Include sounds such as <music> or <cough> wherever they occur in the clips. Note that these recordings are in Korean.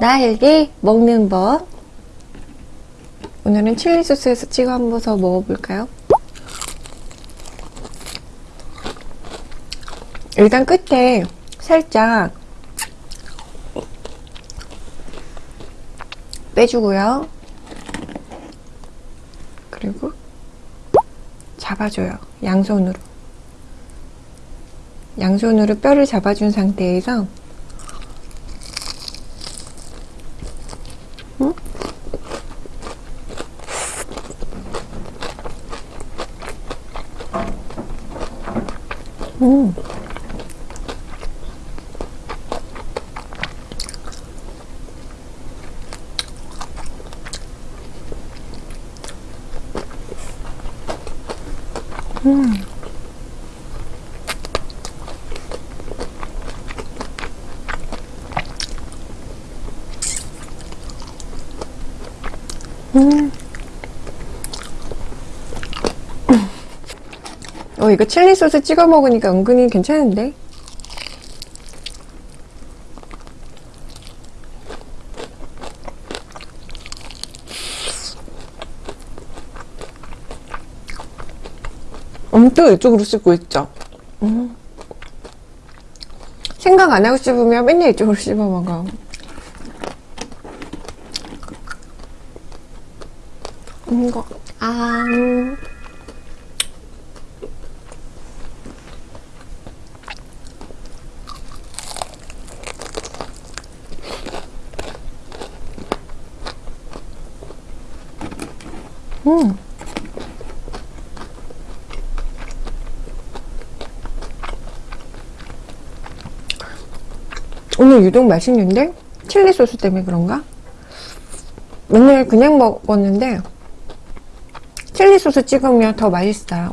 날개 먹는 법 오늘은 칠리 소스에서 찍어 한번 더 먹어볼까요? 일단 끝에 살짝 빼주고요. 그리고 잡아줘요. 양손으로. 양손으로 뼈를 잡아준 상태에서 음. 음. 어, 이거 칠리 소스 찍어 먹으니까 은근히 괜찮은데? 엄청 이쪽으로 씹고 있죠? 음. 생각 안 하고 씹으면 맨날 이쪽으로 씹어 먹어. 이거, 아, 음. 오늘 유독 맛있는데? 칠리 소스 때문에 그런가? 맨날 그냥 먹었는데 칠리 소스 찍으면 더 맛있어요.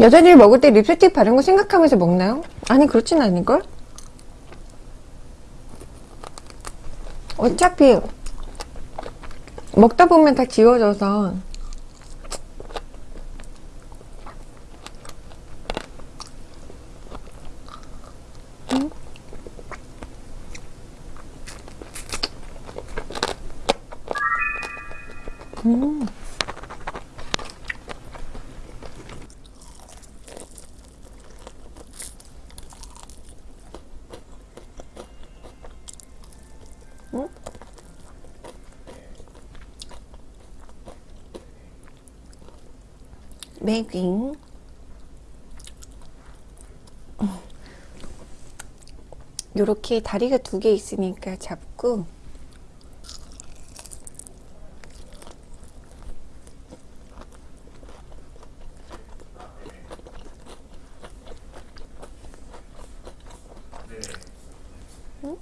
여자들이 먹을 때 립스틱 바른 거 생각하면서 먹나요? 아니 그렇진 않을걸? 어차피 먹다 보면 다 지워져서 음? 음. 매깅 요렇게 다리가 두 개 있으니까 잡고 응?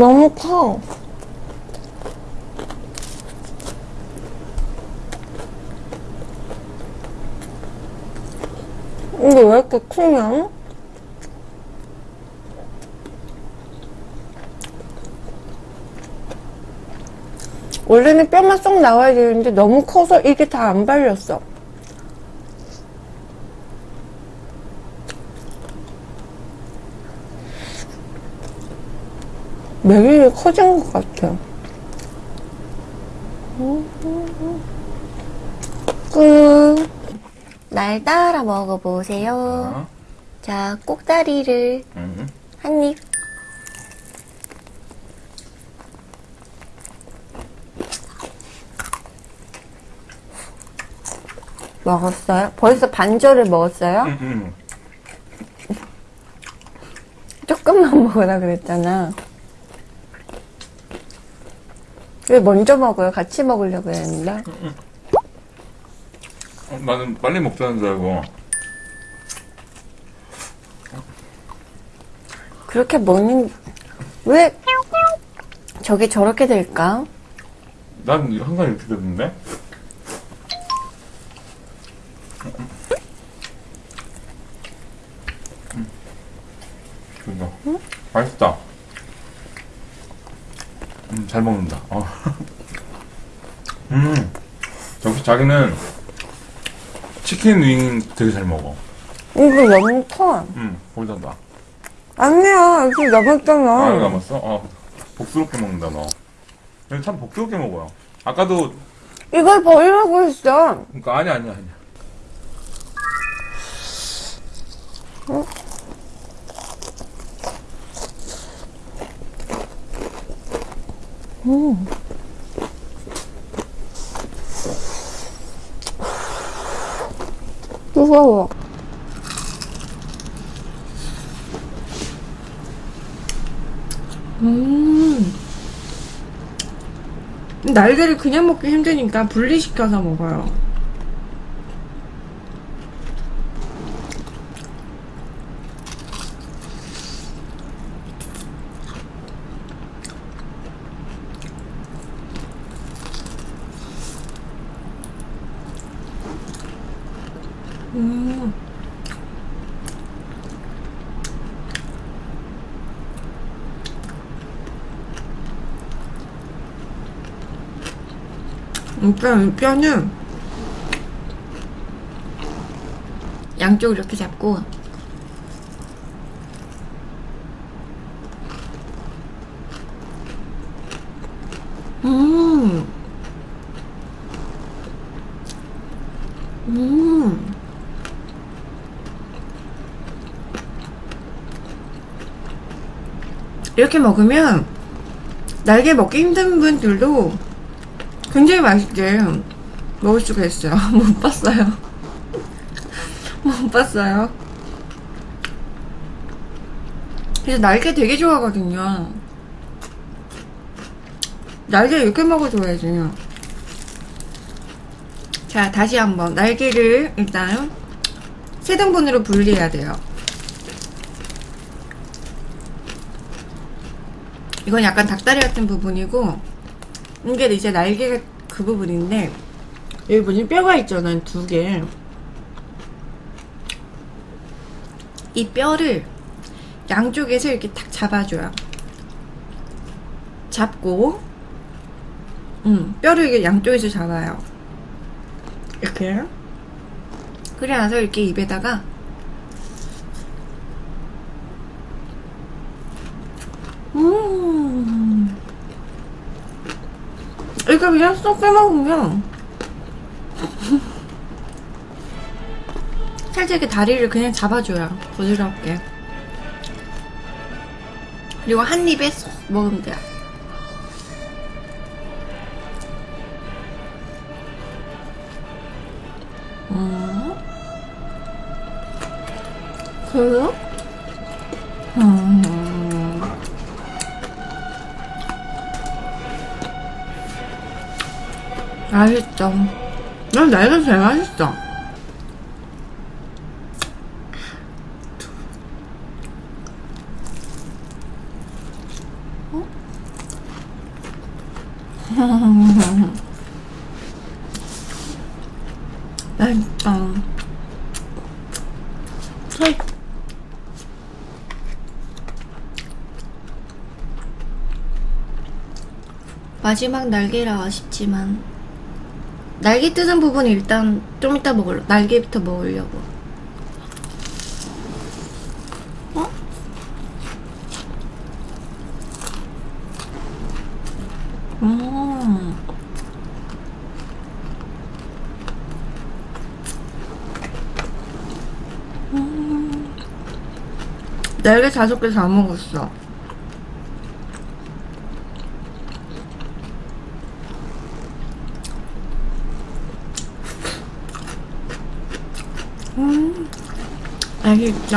너무 커. 이게 왜 이렇게 크냐? 원래는 뼈만 쏙 나와야 되는데 너무 커서 이게 다 안 발렸어. 매일이 커진 것 같아. 끝. 날 따라 먹어보세요. 어? 자, 꼭다리를 음. 한 입. 먹었어요? 벌써 반절을 먹었어요? 응, 응. 조금만 먹으라 그랬잖아. 왜 먼저 먹어요? 같이 먹으려고 했는데. 어, 나는 빨리 먹자는 줄 알고. 그렇게 먹는, 왜 저게 저렇게 될까? 난 항상 이렇게 되던데? 그거. 맛있다. 음, 잘 먹는다. 어. 음, 역시 자기는 치킨 윙 되게 잘 먹어. 이거 너무 커. 음, 거기다 놔. 아니야, 이거 남았잖아. 아, 남았어? 어, 복스럽게 먹는다, 너. 근데 참 복스럽게 먹어요. 아까도, 이걸 버리라고 했어. 그니까, 아니야, 아니야, 아니야. 뜨거워. 음. 날개를 그냥 먹기 힘드니까 분리시켜서 먹어요. 음. 일단 이 뼈는 양쪽 이렇게 잡고 음. 음. 이렇게 먹으면 날개 먹기 힘든 분들도 굉장히 맛있게 먹을 수가 있어요. <laughs> 못 봤어요. <laughs> 못 봤어요. 그래서 날개 되게 좋아하거든요. 날개 이렇게 먹어줘야지. 자, 다시 한번. 날개를 일단 세 등분으로 분리해야 돼요. 이건 약간 닭다리 같은 부분이고, 이게 이제 날개가 그 부분인데, 여기 보시면 뼈가 있잖아요, 두 개. 이 뼈를 양쪽에서 이렇게 탁 잡아줘요. 잡고, 음, 뼈를 이게 양쪽에서 잡아요. 이렇게. 그래 나서 이렇게 입에다가 음. 이거 그냥 쏙 빼먹으면 <laughs> 살짝 이렇게 다리를 그냥 잡아줘요. 부드럽게. 그리고 한 입에 쏙 먹으면 돼요. 음. 그래요? 맛있죠. 난 날개 제일 맛있어. <laughs> 맛있다. 헐. 마지막 날개라 아쉽지만 날개 뜯은 부분 일단 좀 이따 먹을려 날개부터 먹으려고 어? 음. 음. 날개 다섯 개 다 먹었어 맛있죠?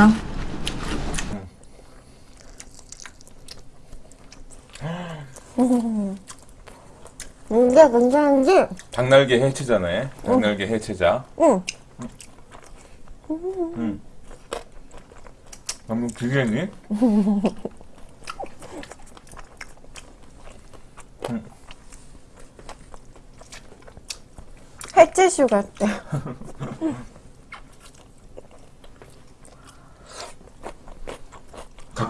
이게 괜찮은지? 닭날개 해체자네. 닭날개 해체자. 응. 방금 비계니? 해체슈 같아.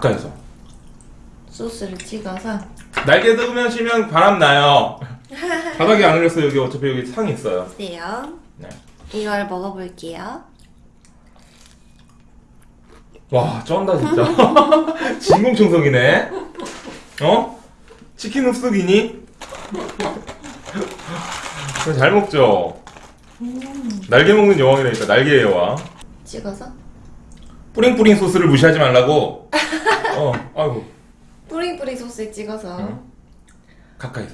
가까이서. 소스를 찍어서 날개 뜯으시면 바람 나요. <laughs> 바닥에 안 흘렸어요. 여기 어차피 여기 상이 있어요. 네요. 네. 이걸 먹어볼게요. 와, 쩐다 진짜. <laughs> 진공청소기네. 어? 치킨 흡수기니? <laughs> 잘 먹죠. 날개 먹는 여왕이라니까 날개의 여왕. 찍어서 뿌링뿌링 소스를 무시하지 말라고. <laughs> 어, 아이고 뿌링뿌링 소스에 찍어서 응. 가까이서.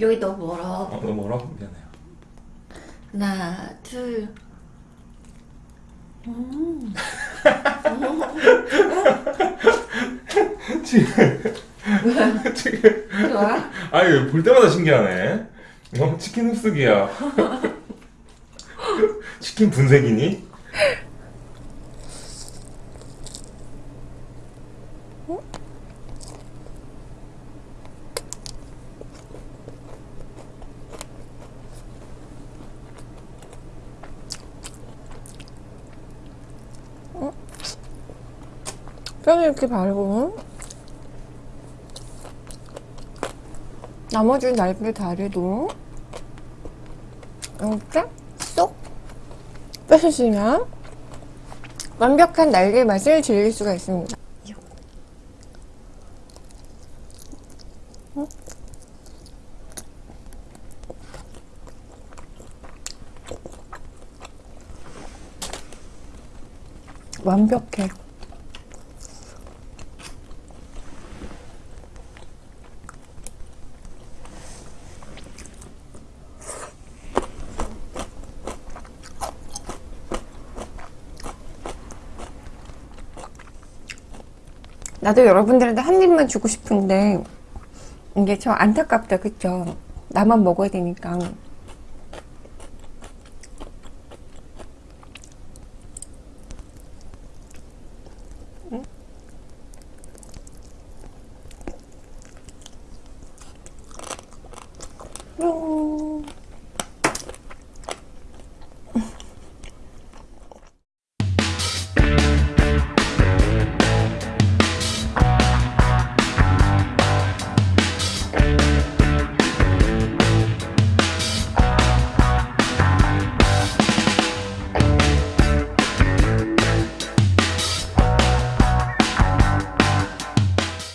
여기 너무 멀어. 어, 너무 멀어? 미안해요. 하나, 둘. 지금 지금 좋아? 아니 볼 때마다 신기하네. 어, 치킨 흡수기야. <laughs> 치킨 분쇄기니? 뼈를 이렇게 바르고 나머지 날개 다리도 이렇게 쏙 빼주시면 완벽한 날개 맛을 즐길 수가 있습니다. 응? 완벽해. 나도 여러분들한테 한 입만 주고 싶은데 이게 참 안타깝다. 그쵸? 나만 먹어야 되니까